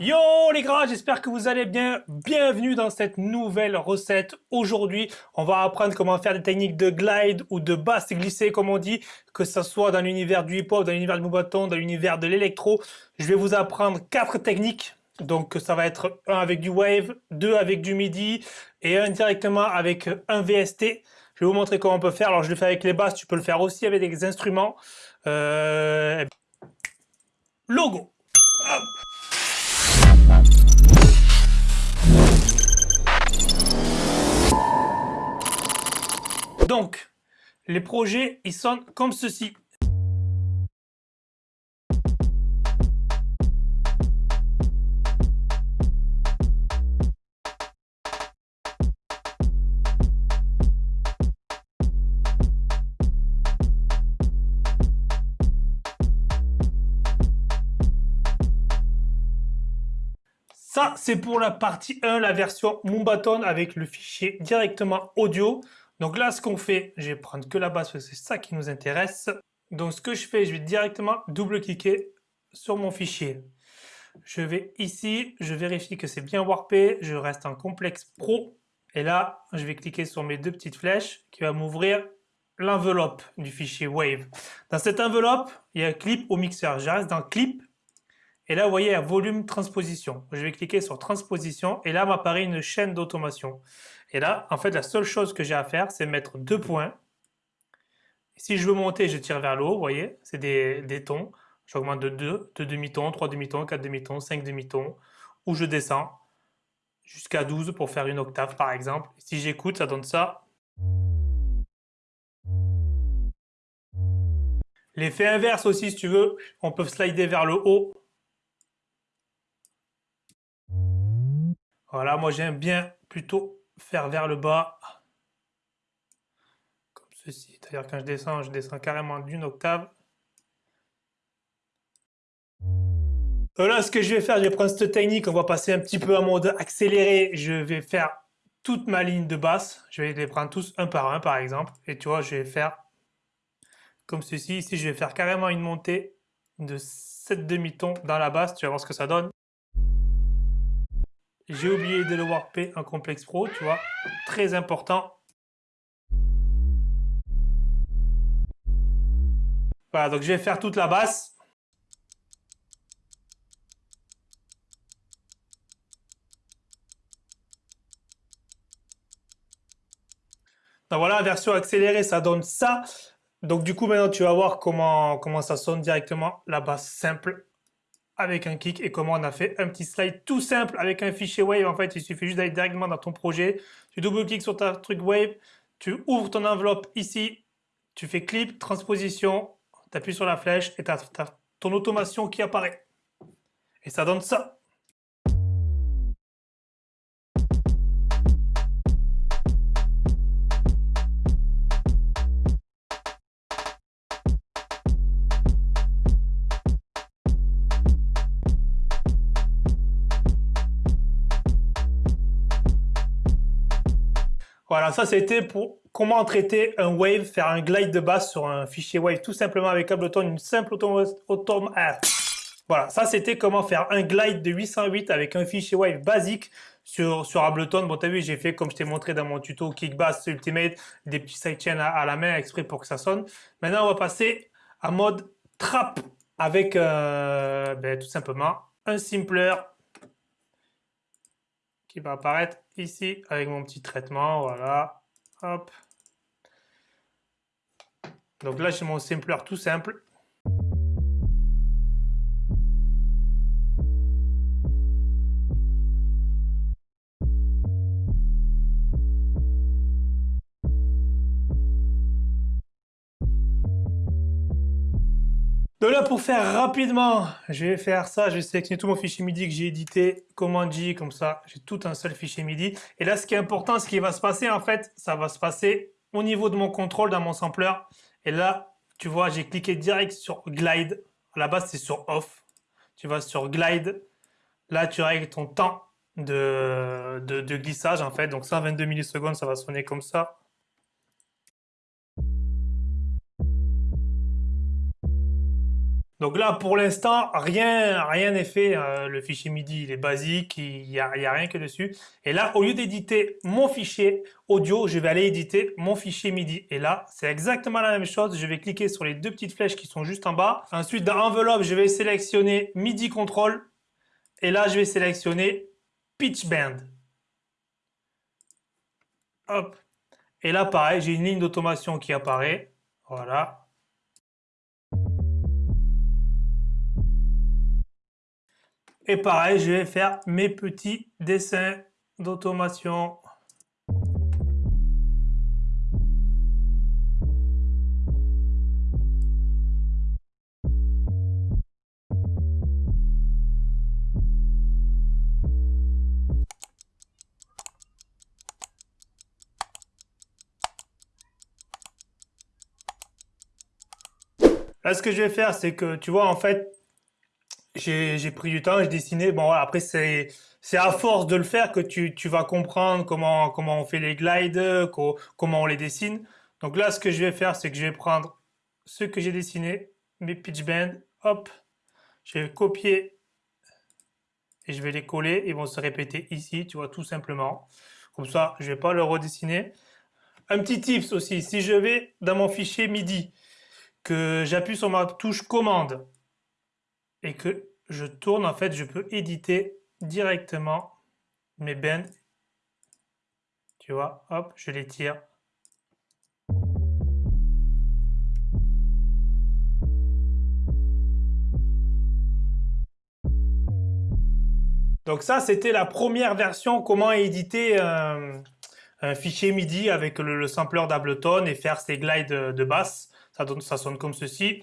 Yo les gars, j'espère que vous allez bien. Bienvenue dans cette nouvelle recette. Aujourd'hui, on va apprendre comment faire des techniques de glide ou de basse glissée comme on dit, que ce soit dans l'univers du hip-hop, dans l'univers du bâton, dans l'univers de l'électro. Je vais vous apprendre quatre techniques. Donc ça va être un avec du wave, deux avec du midi et un directement avec un VST. Je vais vous montrer comment on peut faire. Alors je le fais avec les basses, tu peux le faire aussi avec des instruments. Euh, logo. Donc, les projets, ils sonnent comme ceci. Ça, c'est pour la partie 1, la version Moombaton avec le fichier directement audio. Donc là, ce qu'on fait, je vais prendre que la basse parce que c'est ça qui nous intéresse. Donc ce que je fais, je vais directement double-cliquer sur mon fichier. Je vais ici, je vérifie que c'est bien warpé, je reste en complexe pro. Et là, je vais cliquer sur mes deux petites flèches qui va m'ouvrir l'enveloppe du fichier Wave. Dans cette enveloppe, il y a clip au mixeur. Je reste dans clip et là, vous voyez, a volume transposition. Je vais cliquer sur transposition et là m'apparaît une chaîne d'automation. Et là, en fait, la seule chose que j'ai à faire, c'est mettre deux points. Si je veux monter, je tire vers le haut, vous voyez, c'est des, tons. J'augmente de 2, 2 demi-tons, 3 demi-tons, 4 demi-tons, 5 demi-tons. Ou je descends jusqu'à 12 pour faire une octave, par exemple. Si j'écoute, ça donne ça. L'effet inverse aussi, si tu veux, on peut slider vers le haut Voilà, moi j'aime bien plutôt faire vers le bas, comme ceci. C'est-à-dire quand je descends, je descends carrément d'une octave. Voilà ce que je vais faire, je vais prendre cette technique, on va passer un petit peu en mode accéléré. Je vais faire toute ma ligne de basse, je vais les prendre tous un par un par exemple. Et tu vois, je vais faire comme ceci. Ici, je vais faire carrément une montée de 7 demi-tons dans la basse, tu vas voir ce que ça donne. J'ai oublié de le warper en complexe pro, tu vois. Très important. Voilà, donc je vais faire toute la basse. Donc voilà, version accélérée, ça donne ça. Donc du coup, maintenant, tu vas voir comment, comment ça sonne directement, la basse simple avec un kick et comment on a fait un petit slide tout simple avec un fichier Wave. En fait, il suffit juste d'aller directement dans ton projet. Tu double-cliques sur ta truc Wave, tu ouvres ton enveloppe ici, tu fais clip, transposition, tu appuies sur la flèche et tu as, ton automation qui apparaît. Et ça donne ça. Voilà, ça c'était pour comment traiter un wave, faire un glide de basse sur un fichier wave tout simplement avec Ableton, une simple. Ah. Voilà, ça c'était comment faire un glide de 808 avec un fichier wave basique sur, sur Ableton. Bon, tu as vu, j'ai fait comme je t'ai montré dans mon tuto Kick Bass Ultimate, des petits sidechains à, à, la main exprès pour que ça sonne. Maintenant, on va passer à mode trap avec euh, ben, tout simplement un simpler qui va apparaître ici avec mon petit traitement, voilà, hop. Donc là, j'ai mon simpler tout simple. Donc là, pour faire rapidement, je vais faire ça. Je vais sélectionner tout mon fichier MIDI que j'ai édité, Command J, comme ça, j'ai tout un seul fichier MIDI. Et là, ce qui est important, ce qui va se passer, en fait, ça va se passer au niveau de mon contrôle dans mon sampler. Et là, tu vois, j'ai cliqué direct sur Glide. À la base, c'est sur Off. Tu vas sur Glide. Là, tu règles ton temps de, de glissage, en fait. Donc 122 millisecondes, ça va sonner comme ça. Donc là, pour l'instant, rien rien n'est fait. Euh, le fichier MIDI, il est basique, il n'y a, rien que dessus. Et là, au lieu d'éditer mon fichier audio, je vais aller éditer mon fichier MIDI. Et là, c'est exactement la même chose. Je vais cliquer sur les deux petites flèches qui sont juste en bas. Ensuite, dans Enveloppe, je vais sélectionner MIDI Control. Et là, je vais sélectionner Pitch Band. Hop. Et là, pareil, j'ai une ligne d'automation qui apparaît. Voilà. Et pareil, je vais faire mes petits dessins d'automation. Là, ce que je vais faire, c'est que, tu vois, en fait, j'ai pris du temps, j'ai dessiné. Bon, après, c'est à force de le faire que tu, tu vas comprendre comment, comment on fait les glides, comment on les dessine. Donc là, ce que je vais faire, c'est que je vais prendre ce que j'ai dessiné, mes pitch bends, hop, je vais copier et je vais les coller. Ils vont se répéter ici, tu vois, tout simplement. Comme ça, je vais pas le redessiner. Un petit tips aussi, si je vais dans mon fichier MIDI, que j'appuie sur ma touche commande, et que je tourne, en fait, je peux éditer directement mes bends. Tu vois, hop, je les tire. Donc ça, c'était la première version, comment éditer un, fichier MIDI avec le, sampler d'Ableton et faire ses glides de, basse. Ça sonne comme ceci.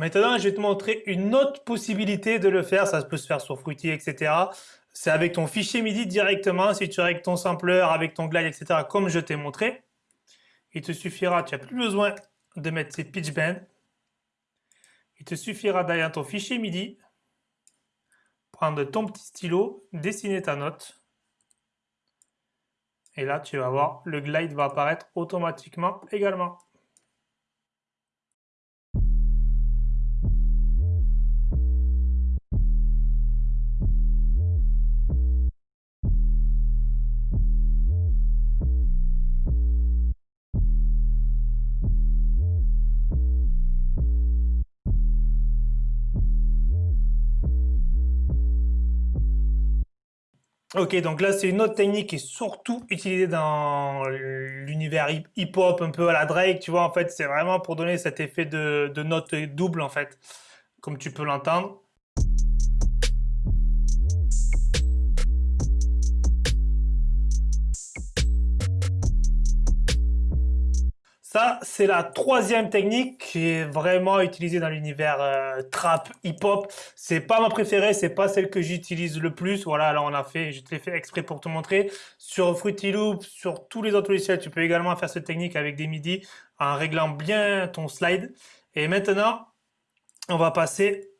Maintenant, je vais te montrer une autre possibilité de le faire. Ça peut se faire sur Fruity, etc. C'est avec ton fichier MIDI directement. Si tu es ton sampler, avec ton glide, etc. Comme je t'ai montré, il te suffira, tu n'as plus besoin de mettre ces pitch bends. Il te suffira d'aller dans ton fichier MIDI, prendre ton petit stylo, dessiner ta note. Et là, tu vas voir, le glide va apparaître automatiquement également. Ok, donc là, c'est une autre technique qui est surtout utilisée dans l'univers hip-hop, un peu à la Drake, tu vois, en fait, c'est vraiment pour donner cet effet de, de note double, en fait, comme tu peux l'entendre. C'est la troisième technique qui est vraiment utilisée dans l'univers euh, trap, hip-hop. C'est pas ma préférée, c'est pas celle que j'utilise le plus. Voilà, là on a fait, je te l'ai fait exprès pour te montrer. Sur Fruity Loop, sur tous les autres logiciels, tu peux également faire cette technique avec des MIDI en réglant bien ton slide. Et maintenant, on va passer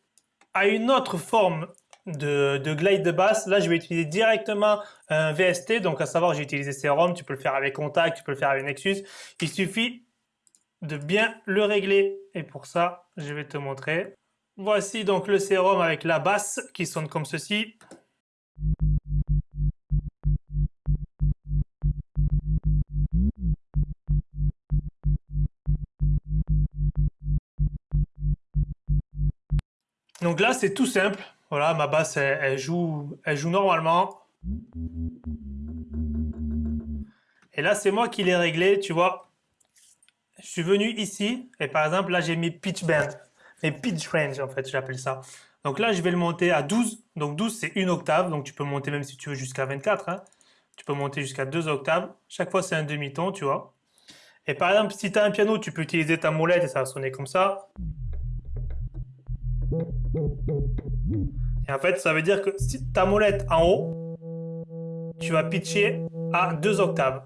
à une autre forme de, de, glide de basse. Là, je vais utiliser directement un VST, donc à savoir, j'ai utilisé Serum, tu peux le faire avec Contact, tu peux le faire avec Nexus. Il suffit de bien le régler et pour ça, je vais te montrer. Voici donc le sérum avec la basse qui sonne comme ceci. Donc là, c'est tout simple. Voilà, ma basse, elle, joue, elle joue normalement. Et là, c'est moi qui l'ai réglé, tu vois. Je suis venu ici, et par exemple, là, j'ai mis pitch bend. Mes pitch range, en fait, j'appelle ça. Donc là, je vais le monter à 12. Donc 12, c'est une octave. Donc tu peux monter même si tu veux jusqu'à 24. Hein. Tu peux monter jusqu'à deux octaves. Chaque fois, c'est un demi-ton, tu vois. Et par exemple, si tu as un piano, tu peux utiliser ta molette et ça va sonner comme ça. Et en fait, ça veut dire que si ta molette en haut, tu vas pitcher à deux octaves.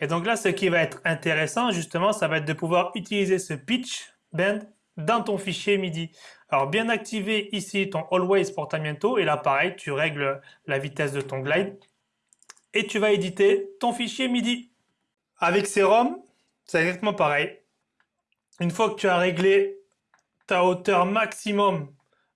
Et donc là, ce qui va être intéressant, justement, ça va être de pouvoir utiliser ce pitch bend dans ton fichier MIDI. Alors, bien activer ici ton Always Portamiento. Et là, pareil, tu règles la vitesse de ton glide. Et tu vas éditer ton fichier MIDI. Avec Serum, c'est exactement pareil. Une fois que tu as réglé ta hauteur maximum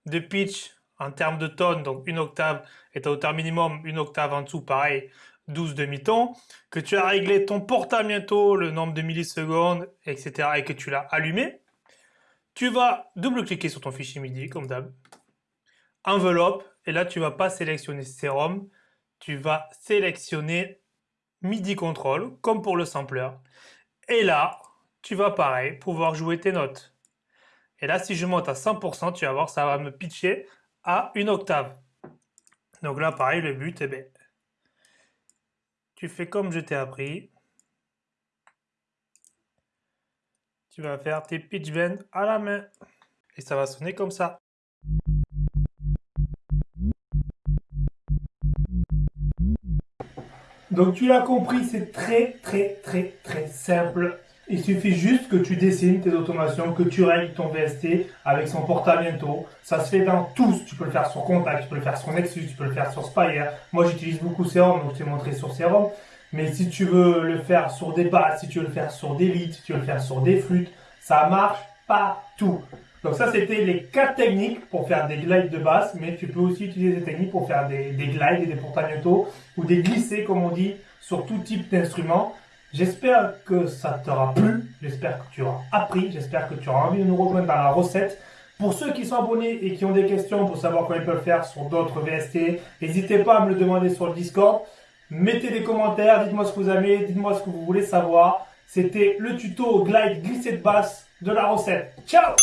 de pitch en termes de tonnes, donc une octave, et ta hauteur minimum, une octave en dessous, pareil, 12 demi-tons, que tu as réglé ton portamiento, le nombre de millisecondes, etc., et que tu l'as allumé, tu vas double-cliquer sur ton fichier MIDI, comme d'hab, enveloppe, et là, tu vas pas sélectionner Serum, tu vas sélectionner MIDI Control, comme pour le sampler. Et là, tu vas pareil, pouvoir jouer tes notes. Et là, si je monte à 100%, tu vas voir, ça va me pitcher à une octave. Donc là, pareil, le but, eh bien, tu fais comme je t'ai appris. Tu vas faire tes pitch bends à la main. Et ça va sonner comme ça. Donc tu l'as compris, c'est très très très très simple. Il suffit juste que tu dessines tes automations, que tu règles ton VST avec son portamiento. Ça se fait dans tous. Tu peux le faire sur Contact, tu peux le faire sur Nexus, tu peux le faire sur Spire. Moi j'utilise beaucoup Serum, donc je t'ai montré sur Serum. Mais si tu veux le faire sur des basses, si tu veux le faire sur des leads, si tu veux le faire sur des flûtes, ça marche partout. Donc ça, c'était les quatre techniques pour faire des glides de basse, mais tu peux aussi utiliser des techniques pour faire des, glides et des portamento ou des glissés, comme on dit, sur tout type d'instrument. J'espère que ça t'aura plu, j'espère que tu auras appris, j'espère que tu auras envie de nous rejoindre dans la recette. Pour ceux qui sont abonnés et qui ont des questions pour savoir comment ils peuvent faire sur d'autres VST, n'hésitez pas à me le demander sur le Discord. Mettez des commentaires, dites-moi ce que vous aimez, dites-moi ce que vous voulez savoir. C'était le tuto glide glissé de basse de la recette. Ciao